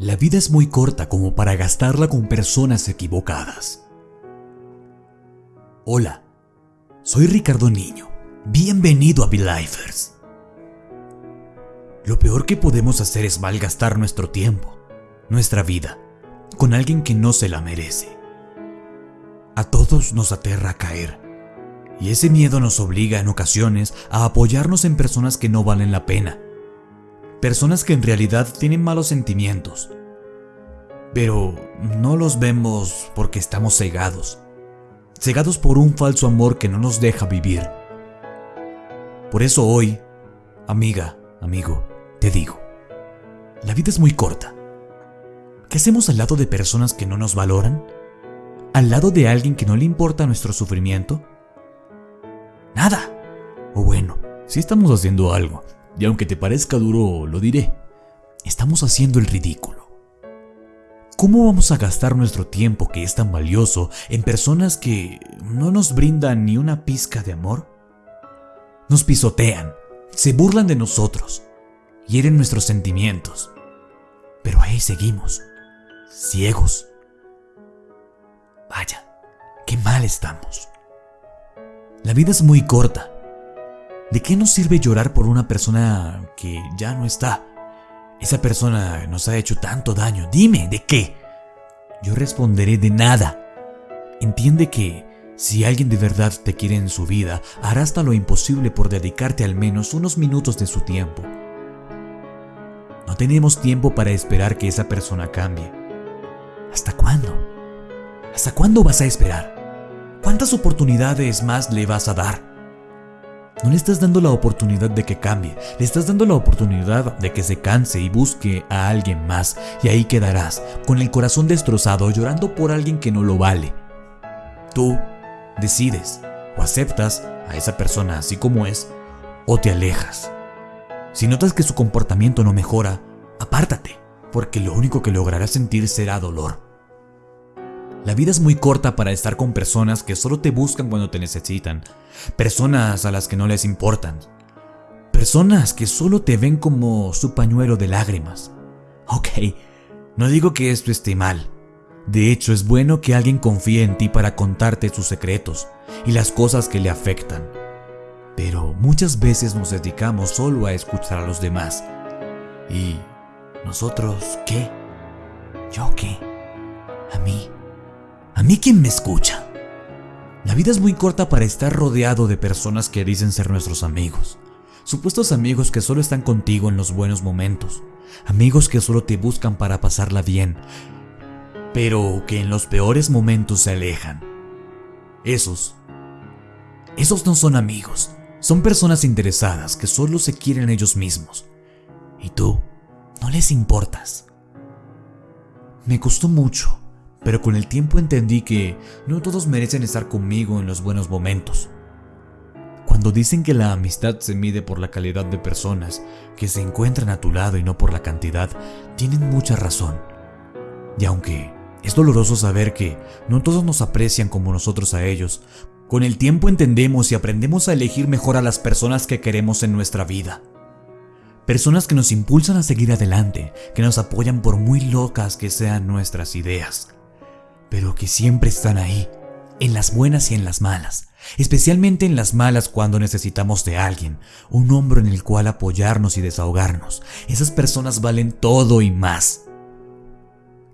La vida es muy corta como para gastarla con personas equivocadas. Hola, soy Ricardo Niño. Bienvenido a Belifers. Lo peor que podemos hacer es malgastar nuestro tiempo, nuestra vida, con alguien que no se la merece. A todos nos aterra caer, y ese miedo nos obliga en ocasiones a apoyarnos en personas que no valen la pena personas que en realidad tienen malos sentimientos, pero no los vemos porque estamos cegados, cegados por un falso amor que no nos deja vivir. Por eso hoy, amiga, amigo, te digo, la vida es muy corta. ¿Qué hacemos al lado de personas que no nos valoran? ¿Al lado de alguien que no le importa nuestro sufrimiento? Nada. O bueno, si estamos haciendo algo, y aunque te parezca duro, lo diré. Estamos haciendo el ridículo. ¿Cómo vamos a gastar nuestro tiempo que es tan valioso en personas que no nos brindan ni una pizca de amor? Nos pisotean, se burlan de nosotros, hieren nuestros sentimientos. Pero ahí seguimos, ciegos. Vaya, qué mal estamos. La vida es muy corta ¿De qué nos sirve llorar por una persona que ya no está? Esa persona nos ha hecho tanto daño. Dime, ¿de qué? Yo responderé de nada. Entiende que si alguien de verdad te quiere en su vida, hará hasta lo imposible por dedicarte al menos unos minutos de su tiempo. No tenemos tiempo para esperar que esa persona cambie. ¿Hasta cuándo? ¿Hasta cuándo vas a esperar? ¿Cuántas oportunidades más le vas a dar? No le estás dando la oportunidad de que cambie, le estás dando la oportunidad de que se canse y busque a alguien más, y ahí quedarás, con el corazón destrozado, llorando por alguien que no lo vale. Tú decides o aceptas a esa persona así como es, o te alejas. Si notas que su comportamiento no mejora, apártate, porque lo único que lograrás sentir será dolor. La vida es muy corta para estar con personas que solo te buscan cuando te necesitan, personas a las que no les importan, personas que solo te ven como su pañuelo de lágrimas. Ok, no digo que esto esté mal. De hecho, es bueno que alguien confíe en ti para contarte sus secretos y las cosas que le afectan. Pero muchas veces nos dedicamos solo a escuchar a los demás. ¿Y nosotros qué? ¿Yo qué? ¿A mí? ¿A mí quién me escucha? La vida es muy corta para estar rodeado de personas que dicen ser nuestros amigos. Supuestos amigos que solo están contigo en los buenos momentos. Amigos que solo te buscan para pasarla bien. Pero que en los peores momentos se alejan. Esos. Esos no son amigos. Son personas interesadas que solo se quieren ellos mismos. Y tú no les importas. Me costó mucho pero con el tiempo entendí que no todos merecen estar conmigo en los buenos momentos. Cuando dicen que la amistad se mide por la calidad de personas que se encuentran a tu lado y no por la cantidad, tienen mucha razón. Y aunque es doloroso saber que no todos nos aprecian como nosotros a ellos, con el tiempo entendemos y aprendemos a elegir mejor a las personas que queremos en nuestra vida. Personas que nos impulsan a seguir adelante, que nos apoyan por muy locas que sean nuestras ideas pero que siempre están ahí, en las buenas y en las malas, especialmente en las malas cuando necesitamos de alguien, un hombro en el cual apoyarnos y desahogarnos. Esas personas valen todo y más.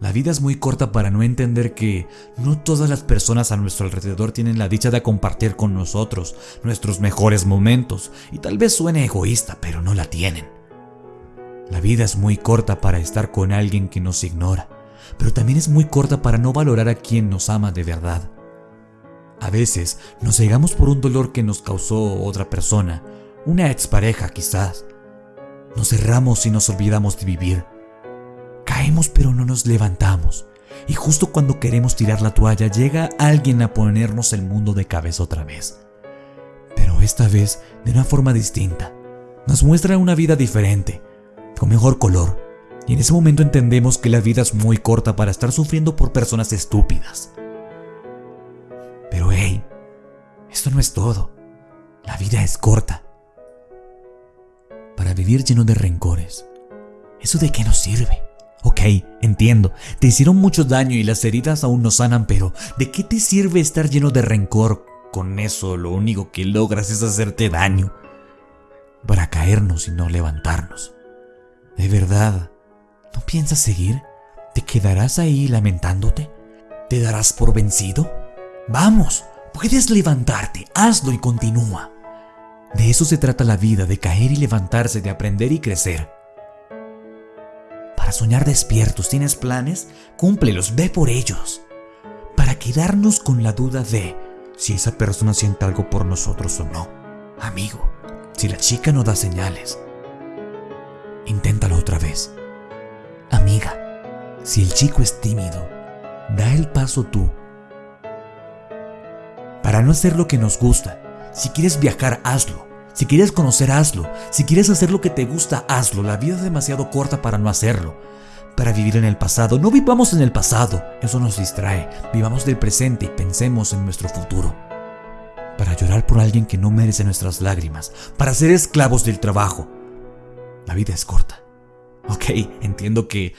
La vida es muy corta para no entender que no todas las personas a nuestro alrededor tienen la dicha de compartir con nosotros nuestros mejores momentos, y tal vez suene egoísta, pero no la tienen. La vida es muy corta para estar con alguien que nos ignora, pero también es muy corta para no valorar a quien nos ama de verdad. A veces nos cegamos por un dolor que nos causó otra persona, una expareja quizás. Nos cerramos y nos olvidamos de vivir. Caemos pero no nos levantamos. Y justo cuando queremos tirar la toalla llega alguien a ponernos el mundo de cabeza otra vez. Pero esta vez de una forma distinta. Nos muestra una vida diferente, con mejor color, y en ese momento entendemos que la vida es muy corta para estar sufriendo por personas estúpidas. Pero hey, esto no es todo. La vida es corta. Para vivir lleno de rencores, ¿eso de qué nos sirve? Ok, entiendo, te hicieron mucho daño y las heridas aún no sanan, pero ¿de qué te sirve estar lleno de rencor? Con eso lo único que logras es hacerte daño, para caernos y no levantarnos. De verdad, ¿no piensas seguir? ¿Te quedarás ahí lamentándote? ¿Te darás por vencido? Vamos, puedes levantarte, hazlo y continúa. De eso se trata la vida, de caer y levantarse, de aprender y crecer. Para soñar despiertos, ¿tienes planes? Cúmplelos, ve por ellos. Para quedarnos con la duda de si esa persona siente algo por nosotros o no. Amigo, si la chica no da señales, inténtalo otra vez. Amiga, si el chico es tímido, da el paso tú. Para no hacer lo que nos gusta, si quieres viajar, hazlo. Si quieres conocer, hazlo. Si quieres hacer lo que te gusta, hazlo. La vida es demasiado corta para no hacerlo. Para vivir en el pasado, no vivamos en el pasado. Eso nos distrae. Vivamos del presente y pensemos en nuestro futuro. Para llorar por alguien que no merece nuestras lágrimas. Para ser esclavos del trabajo. La vida es corta. Ok, entiendo que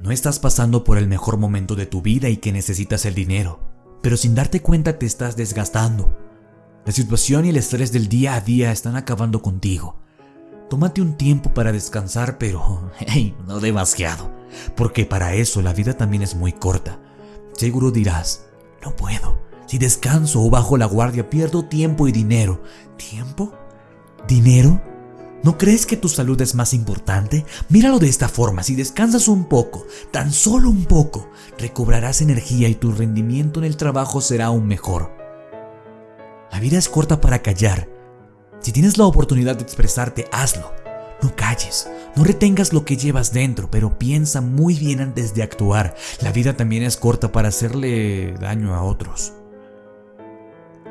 no estás pasando por el mejor momento de tu vida y que necesitas el dinero. Pero sin darte cuenta te estás desgastando la situación y el estrés del día a día están acabando contigo. Tómate un tiempo para descansar, pero hey, no demasiado, porque para eso la vida también es muy corta. Seguro dirás, no puedo. Si descanso o bajo la guardia pierdo tiempo y dinero. ¿Tiempo? ¿Dinero? ¿No crees que tu salud es más importante? Míralo de esta forma, si descansas un poco, tan solo un poco, recobrarás energía y tu rendimiento en el trabajo será aún mejor. La vida es corta para callar. Si tienes la oportunidad de expresarte, hazlo. No calles, no retengas lo que llevas dentro, pero piensa muy bien antes de actuar. La vida también es corta para hacerle daño a otros.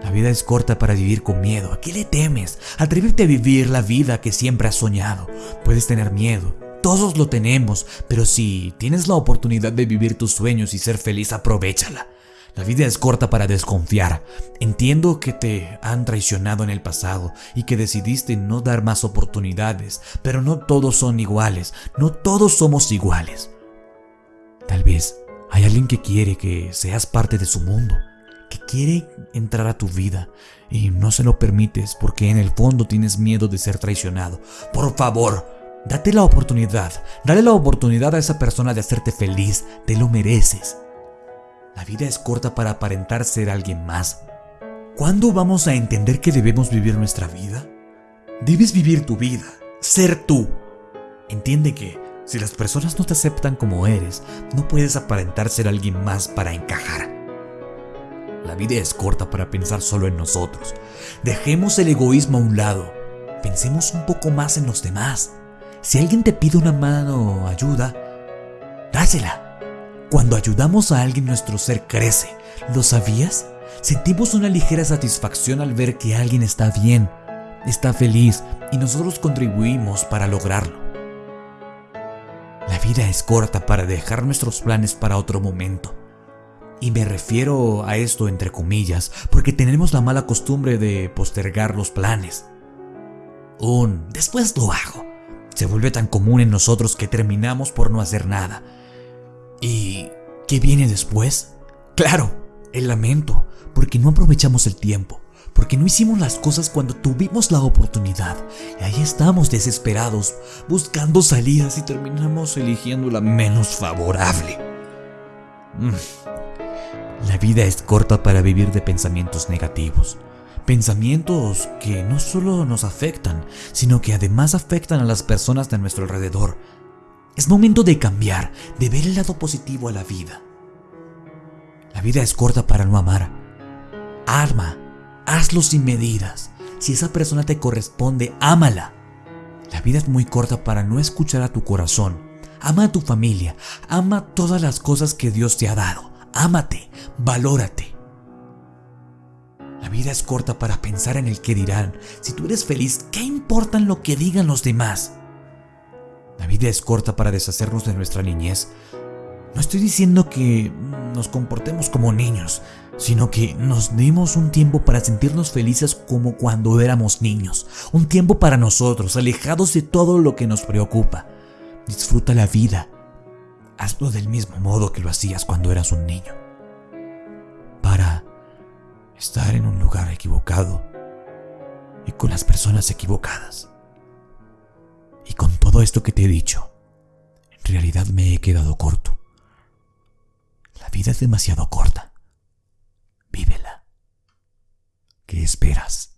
La vida es corta para vivir con miedo. ¿A qué le temes? Atrévete a vivir la vida que siempre has soñado. Puedes tener miedo. Todos lo tenemos, pero si tienes la oportunidad de vivir tus sueños y ser feliz, aprovechala. La vida es corta para desconfiar. Entiendo que te han traicionado en el pasado y que decidiste no dar más oportunidades, pero no todos son iguales, no todos somos iguales. Tal vez hay alguien que quiere que seas parte de su mundo, que quiere entrar a tu vida y no se lo permites porque en el fondo tienes miedo de ser traicionado. Por favor, date la oportunidad, dale la oportunidad a esa persona de hacerte feliz, te lo mereces. La vida es corta para aparentar ser alguien más. ¿Cuándo vamos a entender que debemos vivir nuestra vida? Debes vivir tu vida, ser tú. Entiende que si las personas no te aceptan como eres, no puedes aparentar ser alguien más para encajar. La vida es corta para pensar solo en nosotros. Dejemos el egoísmo a un lado. Pensemos un poco más en los demás. Si alguien te pide una mano o ayuda, dásela. Cuando ayudamos a alguien nuestro ser crece. ¿Lo sabías? Sentimos una ligera satisfacción al ver que alguien está bien, está feliz y nosotros contribuimos para lograrlo. La vida es corta para dejar nuestros planes para otro momento. Y me refiero a esto entre comillas, porque tenemos la mala costumbre de postergar los planes. Un después lo hago se vuelve tan común en nosotros que terminamos por no hacer nada ¿Y qué viene después? Claro, el lamento, porque no aprovechamos el tiempo, porque no hicimos las cosas cuando tuvimos la oportunidad. Y ahí estamos desesperados, buscando salidas y terminamos eligiendo la menos favorable. Mm. La vida es corta para vivir de pensamientos negativos. Pensamientos que no solo nos afectan, sino que además afectan a las personas de nuestro alrededor es momento de cambiar, de ver el lado positivo a la vida. La vida es corta para no amar. Arma, hazlo sin medidas. Si esa persona te corresponde, ámala. La vida es muy corta para no escuchar a tu corazón. Ama a tu familia, ama todas las cosas que Dios te ha dado. Ámate, valórate. La vida es corta para pensar en el que dirán. Si tú eres feliz, ¿qué importan lo que digan los demás? La vida es corta para deshacernos de nuestra niñez. No estoy diciendo que nos comportemos como niños, sino que nos dimos un tiempo para sentirnos felices como cuando éramos niños. Un tiempo para nosotros, alejados de todo lo que nos preocupa. Disfruta la vida. Hazlo del mismo modo que lo hacías cuando eras un niño. Para estar en un lugar equivocado y con las personas equivocadas. Y con todo esto que te he dicho, en realidad me he quedado corto. La vida es demasiado corta. Vívela. ¿Qué esperas?